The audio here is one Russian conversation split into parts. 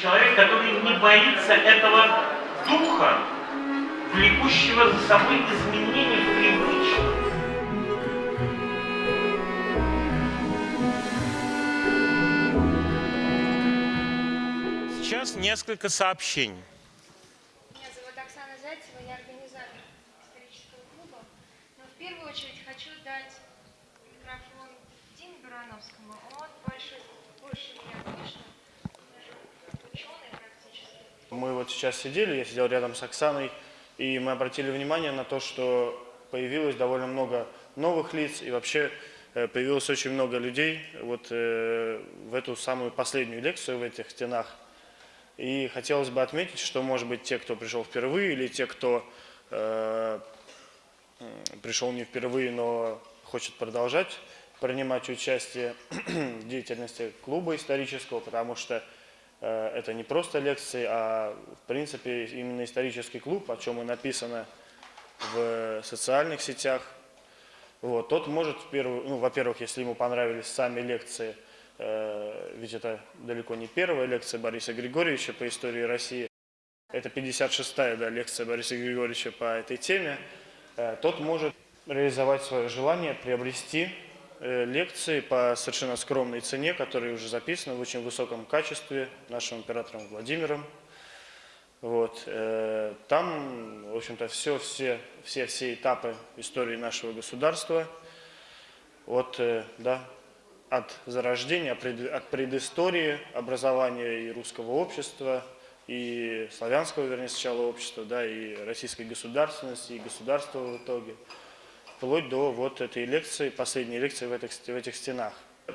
Человек, который не боится этого духа, влекущего за собой изменения привычек. Сейчас несколько сообщений. Меня зовут Оксана Зайцева, я организатор исторического клуба. Но в первую очередь хочу дать микрофон Диме Барановскому. Он больше, больше меня, конечно, даже ученый практически. Мы вот сейчас сидели, я сидел рядом с Оксаной, и мы обратили внимание на то, что появилось довольно много новых лиц, и вообще э, появилось очень много людей вот э, в эту самую последнюю лекцию в этих стенах. И хотелось бы отметить, что, может быть, те, кто пришел впервые, или те, кто э, пришел не впервые, но хочет продолжать принимать участие в деятельности клуба исторического, потому что это не просто лекции, а в принципе именно исторический клуб, о чем и написано в социальных сетях. Вот, тот может, ну, во-первых, если ему понравились сами лекции – Э, ведь это далеко не первая лекция Бориса Григорьевича по истории России, это 56-я да, лекция Бориса Григорьевича по этой теме, э, тот может реализовать свое желание приобрести э, лекции по совершенно скромной цене, которые уже записаны в очень высоком качестве нашим императором Владимиром. Вот. Там, в общем-то, все, все, все, все этапы истории нашего государства, от да, от зарождения, от предыстории образования и русского общества, и славянского, вернее, сначала общества, да, и российской государственности, и государства в итоге, вплоть до вот этой лекции, последней лекции в этих, в этих стенах.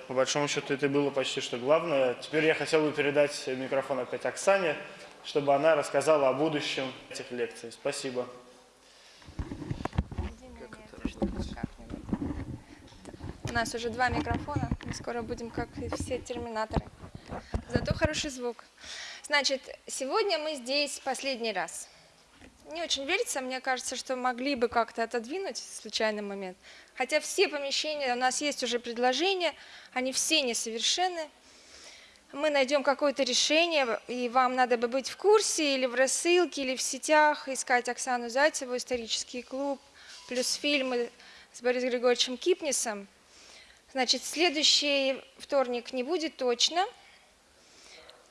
По большому счету это было почти что главное. Теперь я хотел бы передать микрофон опять Оксане, чтобы она рассказала о будущем этих лекций. Спасибо. У нас уже два микрофона, мы скоро будем как все терминаторы. Зато хороший звук. Значит, сегодня мы здесь последний раз. Не очень верится, мне кажется, что могли бы как-то отодвинуть случайный момент. Хотя все помещения, у нас есть уже предложения, они все несовершенны. Мы найдем какое-то решение, и вам надо бы быть в курсе или в рассылке, или в сетях, искать Оксану Зайцеву, исторический клуб, плюс фильмы с Борисом Григорьевичем Кипнисом. Значит, следующий вторник не будет точно,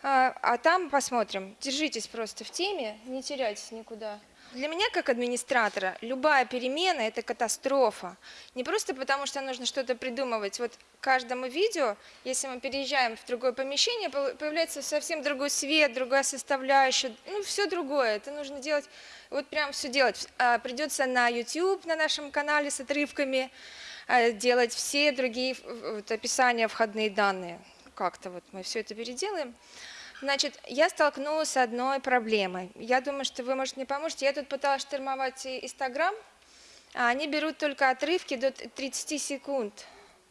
а, а там посмотрим. Держитесь просто в теме, не теряйтесь никуда. Для меня, как администратора, любая перемена – это катастрофа. Не просто потому, что нужно что-то придумывать. Вот каждому видео, если мы переезжаем в другое помещение, появляется совсем другой свет, другая составляющая, ну, все другое. Это нужно делать, вот прям все делать. А, придется на YouTube, на нашем канале с отрывками, Э, делать все другие вот, описания, входные данные. Как-то вот мы все это переделаем. Значит, я столкнулась с одной проблемой. Я думаю, что вы, может, мне поможете. Я тут пыталась штурмовать Инстаграм, а они берут только отрывки до 30 секунд.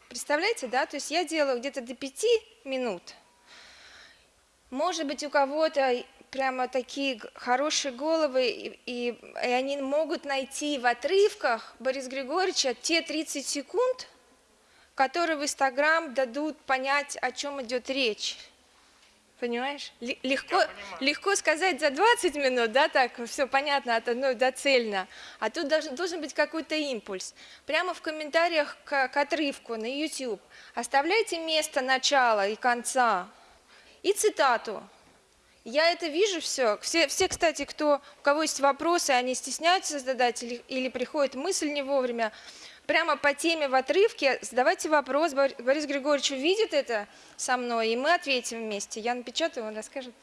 Представляете, да? То есть я делаю где-то до 5 минут. Может быть, у кого-то прямо такие хорошие головы, и, и, и они могут найти в отрывках Бориса Григорьевича те 30 секунд, которые в Инстаграм дадут понять, о чем идет речь. Понимаешь? Легко, легко сказать за 20 минут, да, так, все понятно, от одной до цельно. А тут должен, должен быть какой-то импульс. Прямо в комментариях к, к отрывку на YouTube оставляйте место начала и конца и цитату. Я это вижу все. Все, все кстати, кто, у кого есть вопросы, они стесняются задать или, или приходит мысль не вовремя, прямо по теме в отрывке задавайте вопрос. Борис Григорьевич увидит это со мной, и мы ответим вместе. Я напечатаю, он расскажет.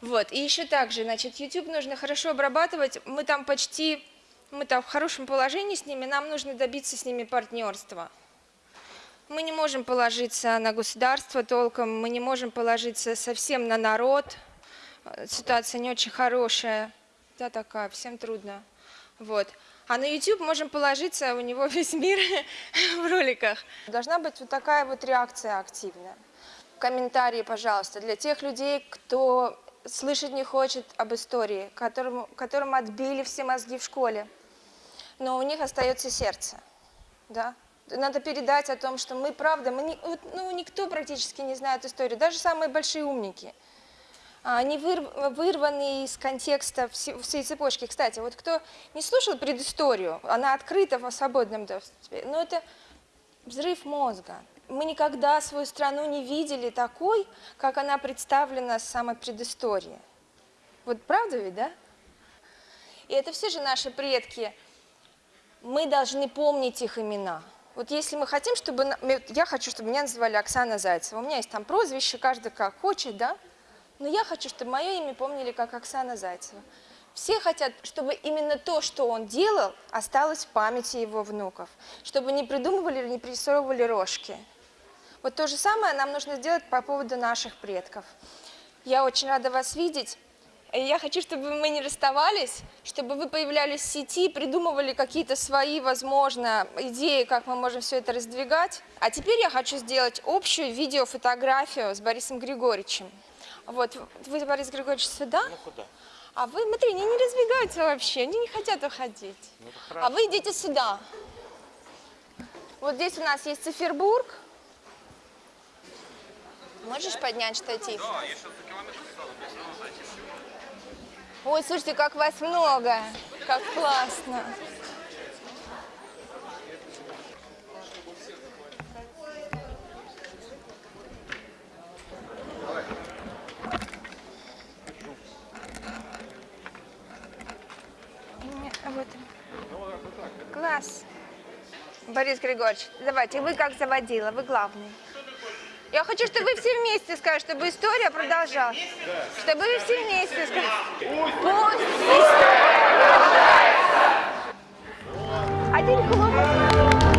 Вот, и еще также, значит, YouTube нужно хорошо обрабатывать. Мы там почти, мы там в хорошем положении с ними, нам нужно добиться с ними партнерства. Мы не можем положиться на государство толком, мы не можем положиться совсем на народ. Ситуация не очень хорошая, да, такая, всем трудно. Вот. А на YouTube можем положиться, у него весь мир в роликах. Должна быть вот такая вот реакция активная. Комментарии, пожалуйста, для тех людей, кто слышать не хочет об истории, которым, которым отбили все мозги в школе, но у них остается сердце. Да? надо передать о том, что мы, правда, мы не, ну, никто практически не знает историю, даже самые большие умники. А, они выр- вырваны из контекста все- всей цепочки. Кстати, вот кто не слушал предысторию, она открыта в свободном доступе, но это взрыв мозга. Мы никогда свою страну не видели такой, как она представлена с самой предыстории. Вот правда ведь, да? И это все же наши предки. Мы должны помнить их имена. Вот если мы хотим, чтобы... Я хочу, чтобы меня называли Оксана Зайцева. У меня есть там прозвище, каждый как хочет, да? Но я хочу, чтобы мое имя помнили как Оксана Зайцева. Все хотят, чтобы именно то, что он делал, осталось в памяти его внуков. Чтобы не придумывали, не пририсовывали рожки. Вот то же самое нам нужно сделать по поводу наших предков. Я очень рада вас видеть. Я хочу, чтобы мы не расставались, чтобы вы появлялись в сети, придумывали какие-то свои, возможно, идеи, как мы можем все это раздвигать. А теперь я хочу сделать общую видеофотографию с Борисом Григорьевичем. Вот, вы, Борис Григорьевич, сюда, Ну куда? а вы, смотри, они не разбегаются вообще, они не хотят уходить. Ну, А вы идите сюда. Вот здесь у нас есть цифербург. Можешь поднять штатив? Ой, слушайте, как вас много. Как классно. Не, Вот. Класс. Борис Григорьевич, давайте, вы как заводила, вы главный. Я хочу, чтобы вы все вместе сказали, чтобы история продолжалась. Чтобы вы все вместе сказали. Пусть история продолжается. Один клуб.